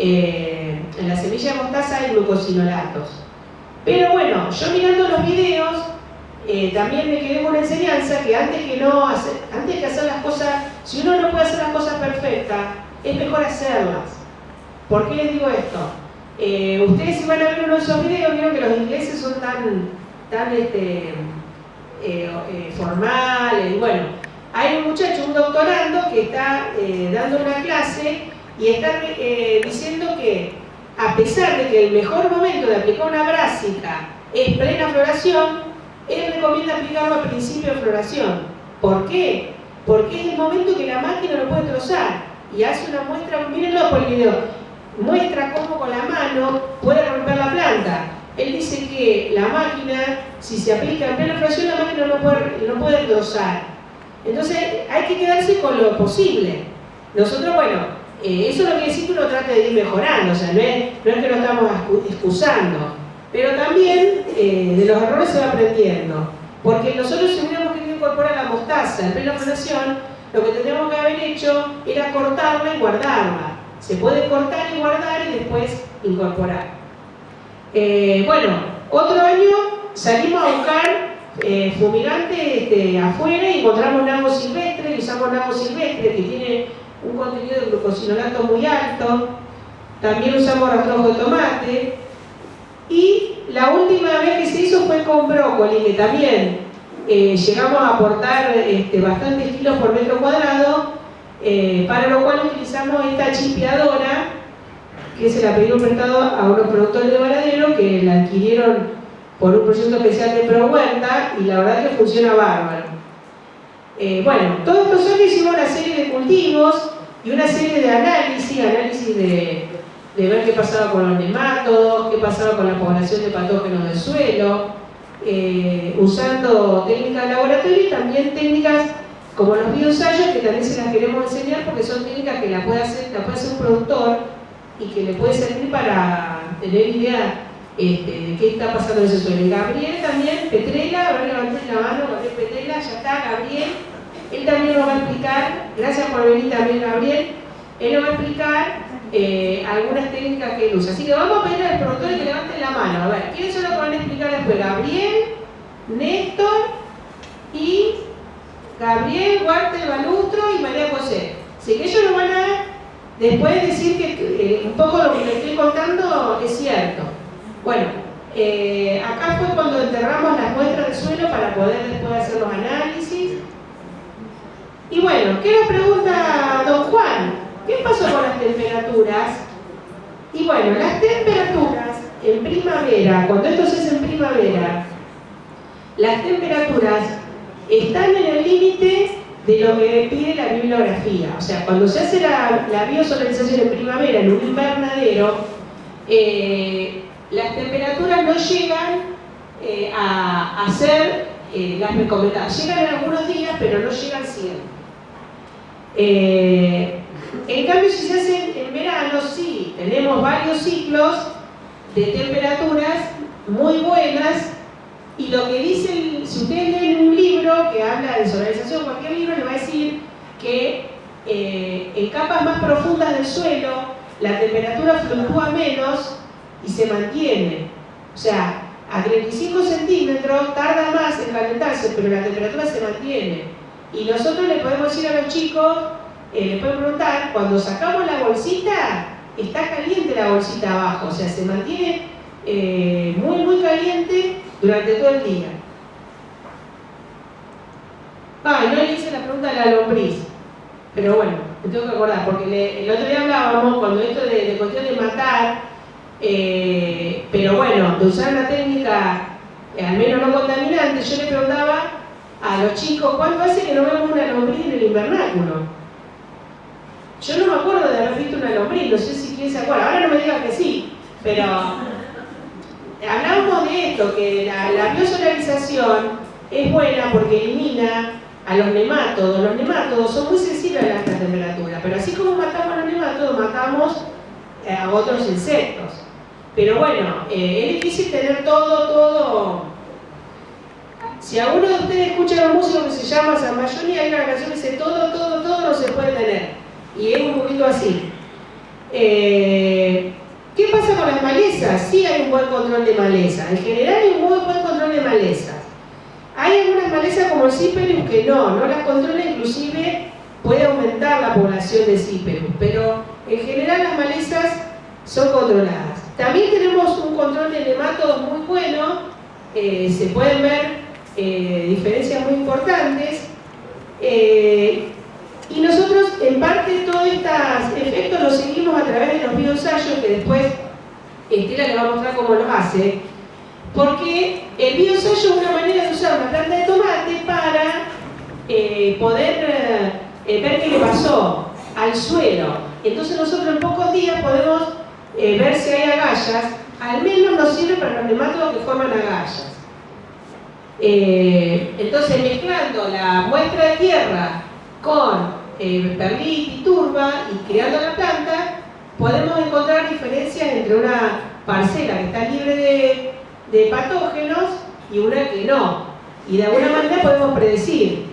eh, en la semilla de mostaza hay glucosinolatos. Pero bueno, yo mirando los videos, eh, también me quedé con una enseñanza que antes que no hacer, antes que hacer las cosas, si uno no puede hacer las cosas perfectas, es mejor hacerlas. ¿Por qué les digo esto? Eh, ustedes si van a ver uno de esos videos, vieron que los ingleses son tan, tan este, formales, bueno, hay un muchacho, un doctorando, que está dando una clase y está eh, diciendo que a pesar de que el mejor momento de aplicar una brásica es plena floración, él recomienda aplicarlo al principio de floración. ¿Por qué? Porque es el momento que la máquina lo puede trozar y hace una muestra, mírenlo por el video, muestra cómo con la mano puede romper la planta. Él dice que la máquina, si se aplica en plena floración, la máquina no puede, no puede trozar. Entonces hay que quedarse con lo posible. Nosotros, bueno, eh, eso lo quiere decir que uno trate de ir mejorando, o sea, no es, que lo estamos excusando, pero también eh, de los errores se va aprendiendo, porque nosotros si hubiéramos querido incorporar la mostaza en plena lo que tendríamos que haber hecho era cortarla y guardarla. Se puede cortar y guardar y después incorporar. Eh, bueno, otro año salimos a buscar fumigante este, afuera y encontramos nabo silvestre, y usamos nabo silvestre que tiene un contenido de glucosinolato muy alto, también usamos rastrojo de tomate, y la última vez que se hizo fue con brócoli, que también eh, llegamos a aportar este, bastantes kilos por metro cuadrado, eh, para lo cual utilizamos esta chipeadora, que se la pedimos prestado a unos productores de Varadero que la adquirieron por un proyecto especial de ProHuerta y la verdad que funciona bárbaro. Eh, bueno, todos estos años hicimos una serie de cultivos y una serie de análisis, análisis de, ver qué pasaba con los nematodos, qué pasaba con la población de patógenos del suelo, eh, usando técnicas de laboratorio y también técnicas como los bioensayos que también se las queremos enseñar porque son técnicas que la puede la puede hacer un productor y que le puede servir para tener idea este, de qué está pasando en ese suelo. Gabriel también, Petrela, a ver, levanté la mano, Gabriel Petrela, ya está, Gabriel. Él también nos va a explicar, gracias por venir también Gabriel, él nos va a explicar eh, algunas técnicas que él usa. Así que vamos a pedir al productor que levanten la mano. A ver, ¿quiénes son los que van a explicar después? Gabriel, Néstor y Gabriel, Walter Balustro y María José. Así que ellos nos van a después decir que eh, un poco lo que les estoy contando es cierto. Bueno, eh, acá fue cuando enterramos las muestras del suelo para poder después hacer los análisis. Y bueno, ¿qué nos pregunta don Juan? ¿Qué pasó con las temperaturas? Y bueno, las temperaturas en primavera, cuando esto se hace en primavera, las temperaturas están en el límite de lo que pide la bibliografía. O sea, cuando se hace la, la biosolarización en primavera en un invernadero, eh, las temperaturas no llegan eh, a, ser eh, las recomendadas. Llegan en algunos días, pero no llegan siempre. Eh, en cambio, si se hace en verano, sí, tenemos varios ciclos de temperaturas muy buenas y lo que dice, si ustedes leen un libro que habla de solarización, cualquier libro le va a decir que en capas más profundas del suelo la temperatura fluctúa menos y se mantiene. O sea, a 35 centímetros tarda más en calentarse, pero la temperatura se mantiene. Y nosotros le podemos decir a los chicos, eh, les podemos preguntar, cuando sacamos la bolsita, está caliente la bolsita abajo, o sea, se mantiene eh, muy, muy caliente durante todo el día. Ah, no le hice la pregunta a la lombriz, pero bueno, me tengo que acordar, porque el otro día hablábamos, cuando esto de, de cuestión de matar, eh, pero bueno, de usar una técnica eh, al menos no contaminante, yo le preguntaba a los chicos, ¿cuánto hace que no vemos una lombriz en el invernáculo? Yo no me acuerdo de haber visto una lombriz, no sé si quién se acuerda, ahora no me digan que sí, pero hablábamos de esto, que la, la biosolarización es buena porque elimina a los nemátodos. Los nemátodos son muy sensibles a la alta temperatura, pero así como matamos a los nemátodos, matamos eh, a otros insectos. Pero bueno, eh, es difícil tener todo, todo... Si alguno de ustedes escucha un músico que se llama San Mayoni, hay una canción que dice todo, todo, todo no se puede tener. Y es un poquito así. Eh, con las malezas? Sí hay un buen control de malezas. En general hay un muy buen control de malezas. Hay algunas malezas como el Cyperus que no, no las controla, inclusive puede aumentar la población de Cyperus, pero en general las malezas son controladas. También tenemos un control de nematodos muy bueno, eh, se pueden ver eh, diferencias muy importantes. Eh, y nosotros, en parte, todos estos efectos los seguimos a través de los bioensayos, que después Estela le va a mostrar cómo los hace, porque el bioensayo es una manera de usar una planta de tomate para poder ver qué le pasó al suelo. Entonces nosotros en pocos días podemos ver si hay agallas, al menos nos sirve para los nematodos que forman agallas. Eh, entonces, mezclando la muestra de tierra con eh, perlit y turba y creando la planta, podemos encontrar diferencias entre una parcela que está libre de, de patógenos y una que no. Y de alguna manera podemos predecir.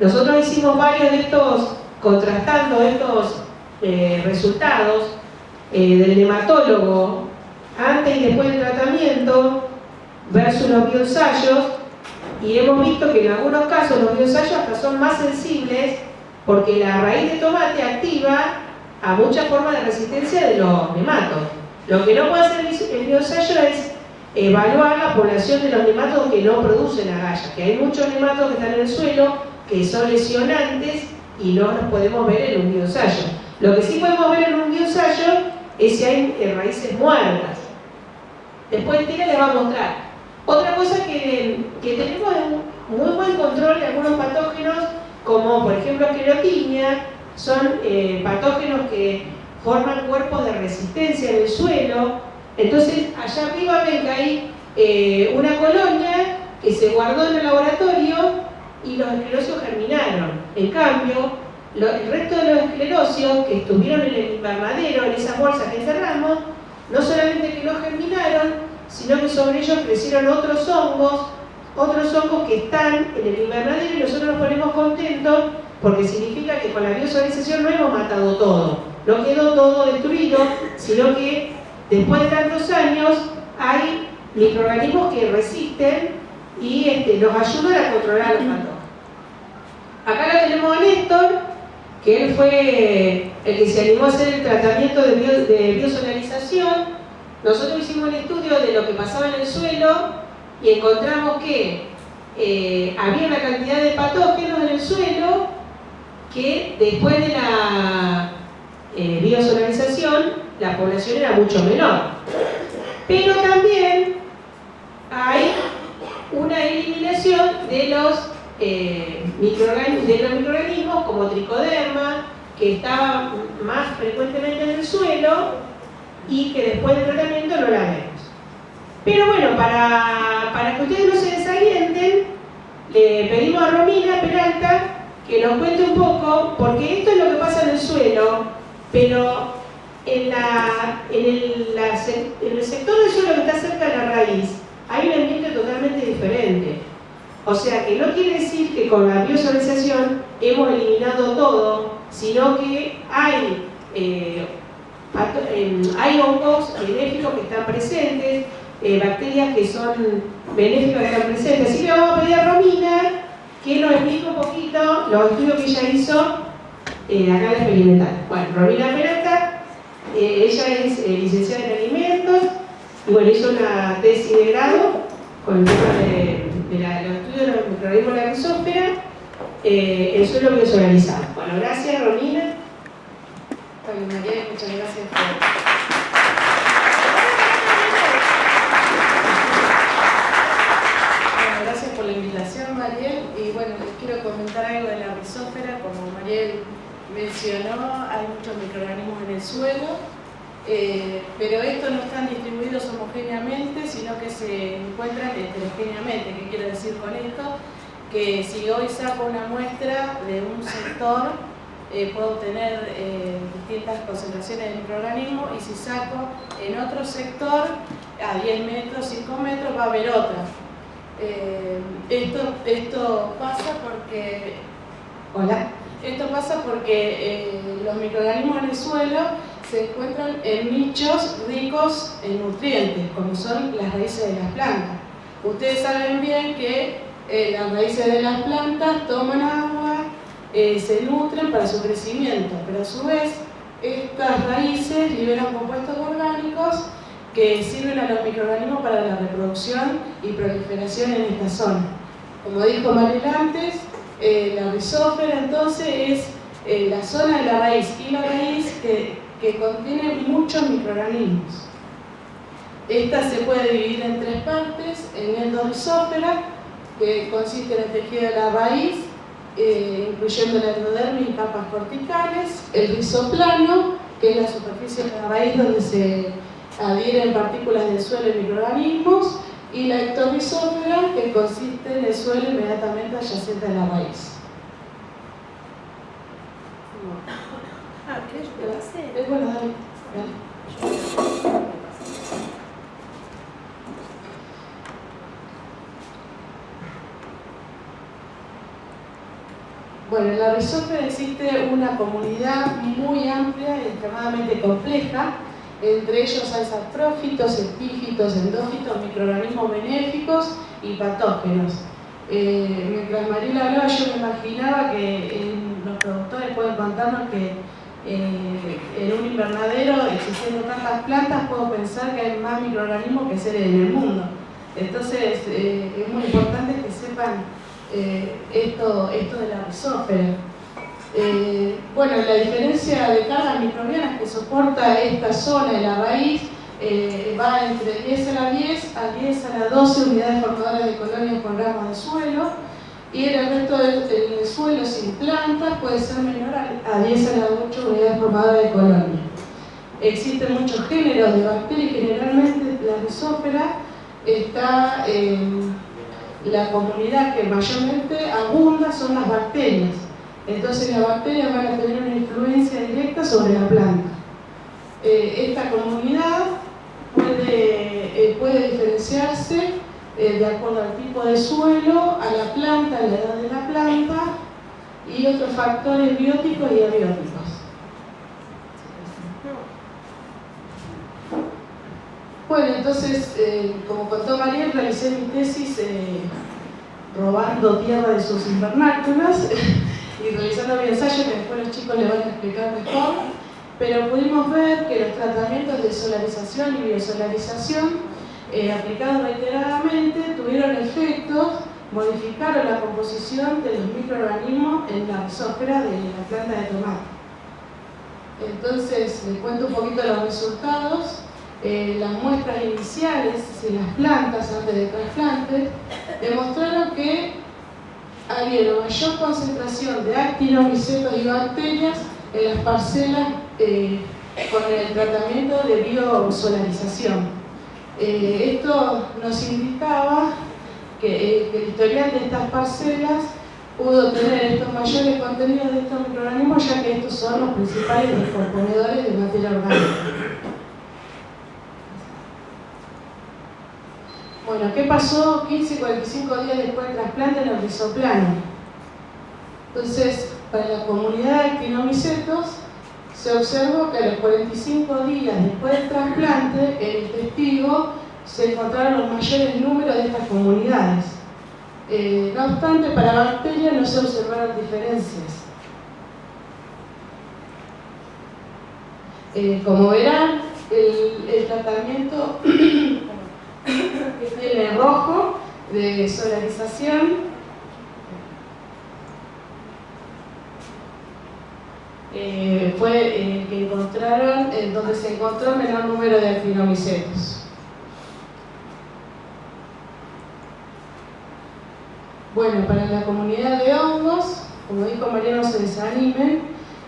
Nosotros hicimos varios de estos, contrastando estos eh, resultados eh, del nematólogo antes y después del tratamiento versus los bioensayos y hemos visto que en algunos casos los bioensayos hasta son más sensibles porque la raíz de tomate activa a muchas formas de resistencia de los nematos. Lo que no puede hacer el bioensayo es evaluar la población de los nematos que no producen agallas, que hay muchos nematos que están en el suelo que son lesionantes y no los podemos ver en un bioensayo. Lo que sí podemos ver en un bioensayo es si hay raíces muertas. Después Tira le va a mostrar otra cosa que, tenemos un muy buen control de algunos patógenos, como por ejemplo esclerotinia, son eh, patógenos que forman cuerpos de resistencia en el suelo. Entonces, allá arriba ven que hay eh, una colonia que se guardó en el laboratorio y los esclerosios germinaron. En cambio, el resto de los esclerosios que estuvieron en el invernadero, en esas bolsas que encerramos, no solamente que no germinaron, sino que sobre ellos crecieron otros hongos, otros hongos que están en el invernadero y nosotros nos ponemos contentos porque significa que con la biosolarización no hemos matado todo, no quedó todo destruido, sino que después de tantos años hay microorganismos que resisten y este, nos ayudan a controlar los patógenos. Acá lo tenemos a Néstor, que él fue el que se animó a hacer el tratamiento de, biosolarización nosotros hicimos un estudio de lo que pasaba en el suelo y encontramos que eh, había una cantidad de patógenos en el suelo que después de la eh, la población era mucho menor. Pero también hay una eliminación de los, eh, de los microorganismos como tricoderma, que estaba más frecuentemente en el suelo y que después del tratamiento no la vemos. Pero bueno, para, para que ustedes no se desalienten, le pedimos a Romina Peralta que nos cuente un poco, porque esto es lo que pasa en el suelo, pero en, la, en, el, en el sector del suelo que está cerca de la raíz hay un ambiente totalmente diferente. O sea que no quiere decir que con la biosolarización hemos eliminado todo, sino que hay eh, hay hongos benéficos que están presentes, eh, bacterias que son benéficas que están presentes. Así que vamos a pedir a Romina que nos explique un poquito los estudios que ella hizo eh, acá en la experimental. Bueno, Romina Peralta, eh, ella es licenciada en alimentos y bueno, hizo una tesis de grado con el tema de, los estudios de los microorganismos de la rizósfera en suelo biosolarizados. Bueno, gracias Romina. María, muchas gracias por... Mariel. Y bueno, les quiero comentar algo de la rizófera. Como Mariel mencionó, hay muchos microorganismos en el suelo, eh, pero estos no están distribuidos homogéneamente, sino que se encuentran heterogéneamente. ¿Qué quiero decir con esto? Que si hoy saco una muestra de un sector, eh, puedo obtener eh, distintas concentraciones de microorganismos y si saco en otro sector, a 10 metros, 5 metros, va a haber otra. Esto, esto pasa porque... Hola. Esto pasa porque los microorganismos en el suelo se encuentran en nichos ricos en nutrientes, como son las raíces de las plantas. Ustedes saben bien que eh, las raíces de las plantas toman agua, eh, se nutren para su crecimiento, pero a su vez estas raíces liberan compuestos orgánicos que sirven a los microorganismos para la reproducción y proliferación en esta zona. Como dijo Mariel antes, eh, la rizófera entonces es la zona de la raíz y la raíz que, que contiene muchos microorganismos. Esta se puede dividir en tres partes, en endorizófera, que consiste en el tejido de la raíz, eh, incluyendo la endodermis y capas corticales, el rizoplano, que es la superficie de la raíz donde se adhieren partículas del suelo y microorganismos, y la ectorizófera, que consiste en el suelo inmediatamente adyacente a la raíz. Ah, ¿querés que lo hace? Es bueno, dale. dale. Bueno, en la rizófera existe una comunidad muy amplia y extremadamente compleja. Entre ellos hay saprófitos, epífitos, endófitos, microorganismos benéficos y patógenos. Eh, mientras Mariela hablaba, yo me imaginaba que eh, los productores pueden contarnos que eh, en un invernadero, existiendo tantas plantas, puedo pensar que hay más microorganismos que seres en el mundo. Entonces, eh, es muy importante que sepan eh, esto, esto de la rizófera. Eh, bueno, la diferencia de cargas microbianas que soporta esta zona de la raíz eh, va entre 10 a la 10 a 10 a la 12 unidades formadoras de colonias por gramos de suelo y el resto del, del suelo sin plantas puede ser menor a, a 10 a la 8 unidades formadoras de colonias. Existen muchos géneros de bacterias, generalmente la rizófera está en la comunidad que mayormente abunda son las bacterias. Entonces las bacterias van a tener una influencia directa sobre la planta. Eh, esta comunidad puede, eh, puede diferenciarse eh, de acuerdo al tipo de suelo, a la planta, a la edad de la planta y otros factores bióticos y abióticos. Bueno, entonces, eh, como contó María, realicé mi tesis eh, robando tierra de sus invernáculos y realizando mi ensayo que después los chicos le van a explicar mejor, pero pudimos ver que los tratamientos de solarización y biosolarización eh, aplicados reiteradamente tuvieron efectos, modificaron la composición de los microorganismos en la rizósfera de la planta de tomate. Entonces, les cuento un poquito los resultados. Eh, las muestras iniciales de las plantas antes del trasplante demostraron que había mayor concentración de actinomicetos y bacterias en las parcelas eh, con el tratamiento de biosolarización. Eh, esto nos indicaba que, eh, que el historial de estas parcelas pudo tener estos mayores contenidos de estos microorganismos ya que estos son los principales descomponedores de materia orgánica. Bueno, ¿qué pasó 15 y 45 días después del trasplante en el rizoplano? Entonces, para la comunidad de actinomicetos, se observó que a los 45 días después del trasplante, en el testigo se encontraron los mayores números de estas comunidades. Eh, no obstante, para bacterias no se observaron diferencias. Eh, como verán, el, el tratamiento que tiene rojo de solarización eh, fue el que encontraron, en donde se encontró menor número de actinomicetos. Bueno, para la comunidad de hongos, como dijo María, no se desanimen,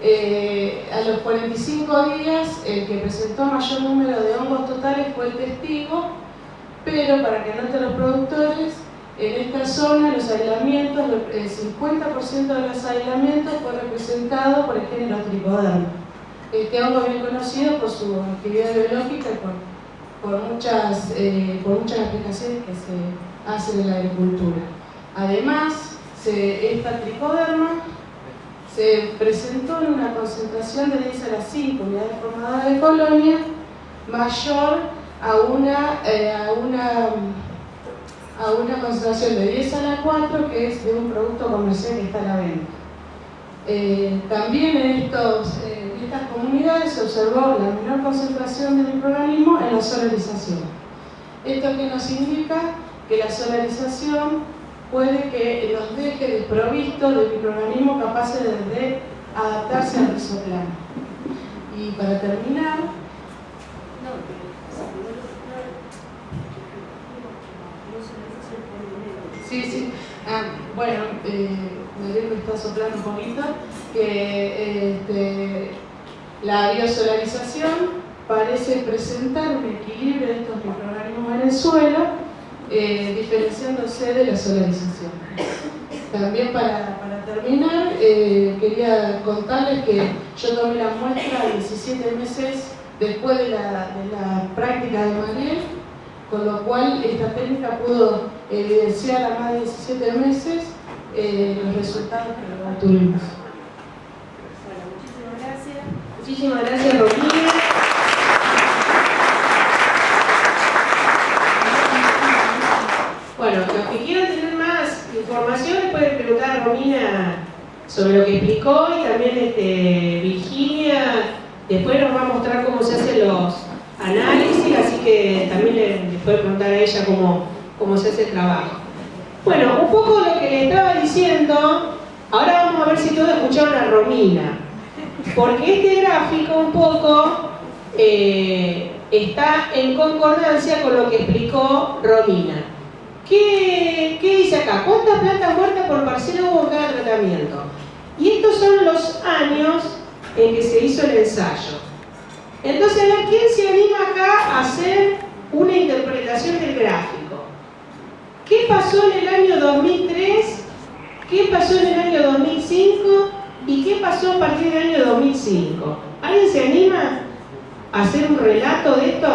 eh, a los 45 días el que presentó mayor número de hongos totales fue el testigo, pero para que noten los productores, en esta zona los aislamientos, el 50% de los aislamientos fue representado por el género tricoderma. Este hongo bien conocido por su actividad biológica y por, por muchas, eh, por muchas aplicaciones que se hacen en la agricultura. Además, se, esta tricoderma se presentó en una concentración de 10 a las 5 unidades formadoras de colonia mayor a una, eh, a una a una concentración de 10 a la 4 que es de un producto comercial que está a la venta. Eh, también eh, en estas comunidades se observó la menor concentración de microorganismos en la solarización. Esto que nos indica que la solarización puede que los deje desprovistos de microorganismos capaces de, adaptarse al rizoplano. Y para terminar, Sí, sí. Ah, bueno, eh, me está soplando un poquito, que este, la biosolarización parece presentar un equilibrio de estos microorganismos en el suelo, eh, diferenciándose de la solarización. También para, terminar, eh, quería contarles que yo tomé la muestra 17 meses después de la, práctica de Mariel, con lo cual esta técnica pudo evidenciar a más de 17 meses eh, los resultados que obtuvimos. Bueno, muchísimas gracias. Muchísimas gracias, Romina. Bueno, los que quieran tener más información pueden preguntar a Romina sobre lo que explicó y también este, Virginia después nos va a mostrar cómo se hacen los análisis, así que también le, puede preguntar a ella cómo, cómo se hace el trabajo. Bueno, un poco lo que le estaba diciendo, ahora vamos a ver si todos escucharon a Romina, porque este gráfico un poco eh, está en concordancia con lo que explicó Romina. ¿Qué, ¿Qué, dice acá? ¿Cuántas plantas muertas por parcela hubo en cada tratamiento? Y estos son los años en que se hizo el ensayo. Entonces, a ¿quién se anima acá a hacer una interpretación del gráfico? ¿Qué pasó en el año 2003? ¿Qué pasó en el año 2005? ¿Y qué pasó a partir del año 2005? ¿Alguien se anima a hacer un relato de esto?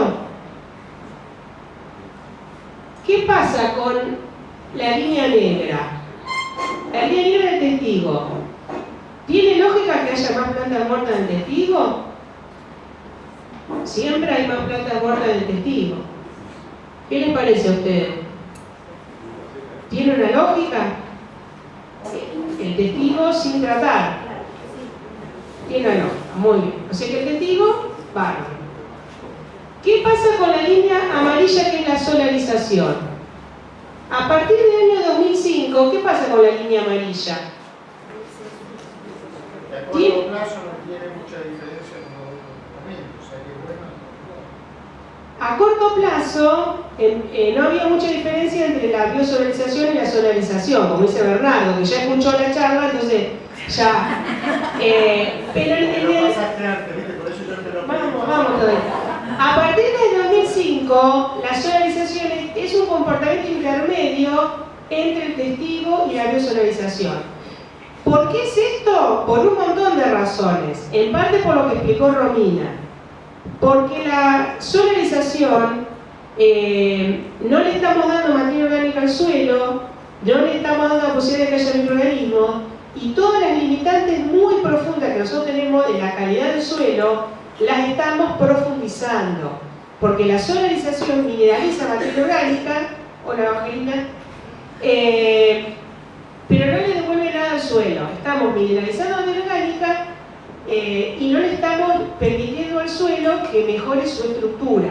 ¿Qué pasa con la línea negra? La línea negra del testigo. ¿Tiene lógica que haya más plantas muertas en testigo? Siempre hay más plantas muertas en el testigo. ¿Qué les parece a ustedes? ¿Tiene una lógica? El testigo sin tratar. Tiene una lógica, muy bien. O sea que el testigo, bárbaro. ¿Qué pasa con la línea amarilla que es la solarización? A partir del año 2005, ¿qué pasa con la línea amarilla? A corto plazo no tiene mucha diferencia A corto plazo, eh, no había mucha diferencia entre la biosolarización y la solarización, como dice Bernardo, que ya escuchó la charla, entonces ya... Eh, pero en, el... Vamos, vamos todavía. A partir del 2005, la solarización es un comportamiento intermedio entre el testigo y la biosolarización. ¿Por qué es esto? Por un montón de razones. En parte por lo que explicó Romina porque la solarización eh, no le estamos dando materia orgánica al suelo, no le estamos dando la posibilidad de que haya microorganismos y todas las limitantes muy profundas que nosotros tenemos de la calidad del suelo las estamos profundizando porque la solarización mineraliza materia orgánica. O la vagelina eh, pero no le devuelve nada al suelo. Estamos mineralizando materia orgánica eh, y no le estamos permitiendo al suelo que mejore su estructura.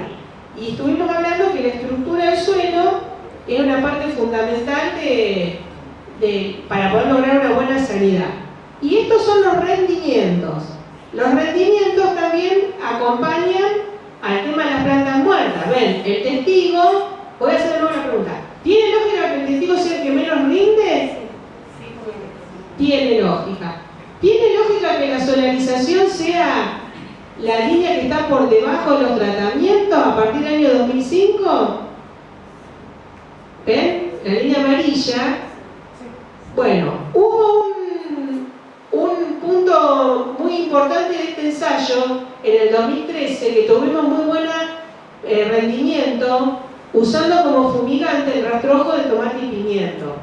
Y estuvimos hablando que la estructura del suelo es una parte fundamental para poder lograr una buena sanidad. Y estos son los rendimientos. Los rendimientos también acompañan al tema de las plantas muertas. Ven, el testigo, voy a hacer una pregunta. ¿Tiene lógica que el testigo sea el que menos rinde? Tiene lógica. ¿Tiene lógica que la solarización la línea que está por debajo de los tratamientos a partir del año 2005? ¿Ven? La línea amarilla. Bueno, hubo un, un punto muy importante de este ensayo en el 2013 que tuvimos muy buen eh, rendimiento usando como fumigante el rastrojo de tomate y pimiento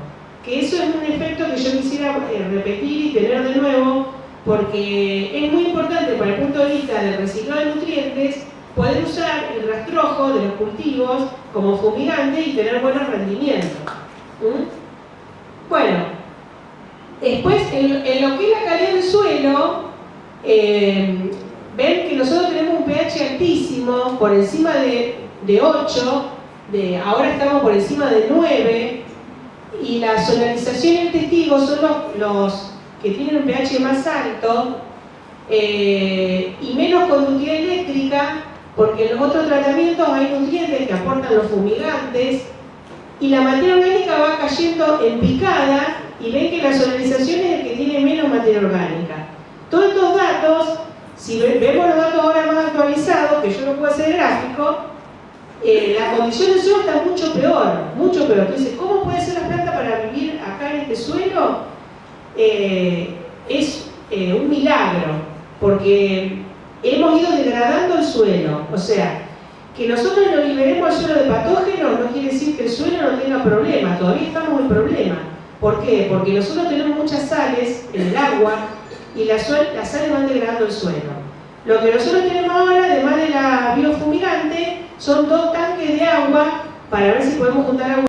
que eso es un efecto que yo quisiera eh, repetir y tener de nuevo, porque es muy importante para el punto de vista del reciclado de nutrientes poder usar el rastrojo de los cultivos como fumigante y tener buenos rendimientos. ¿Mm? Bueno, después en, lo que es la calidad del suelo, eh, ven que nosotros tenemos un pH altísimo, por encima de, 8, de, ahora estamos por encima de 9, y la solarización y el testigo son los, que tienen un pH más alto eh, y menos conductividad eléctrica, porque en los otros tratamientos hay nutrientes que aportan los fumigantes, y la materia orgánica va cayendo en picada, y ven que la solarización es el que tiene menos materia orgánica. Todos estos datos si vemos los datos ahora más actualizados, que yo no puedo hacer gráfico, eh, la condición del suelo está mucho peor, mucho peor. Entonces, ¿cómo puede ser la planta para vivir acá en este suelo? Eh, es eh, un milagro, porque hemos ido degradando el suelo. O sea, que nosotros lo liberemos al suelo de patógenos no quiere decir que el suelo no tenga problemas, todavía estamos en problema. ¿Por qué? Porque nosotros tenemos muchas sales en el agua y las sales van degradando el suelo. Lo que nosotros tenemos ahora, además de la biofumigante, son dos tanques de agua para ver si podemos juntar agua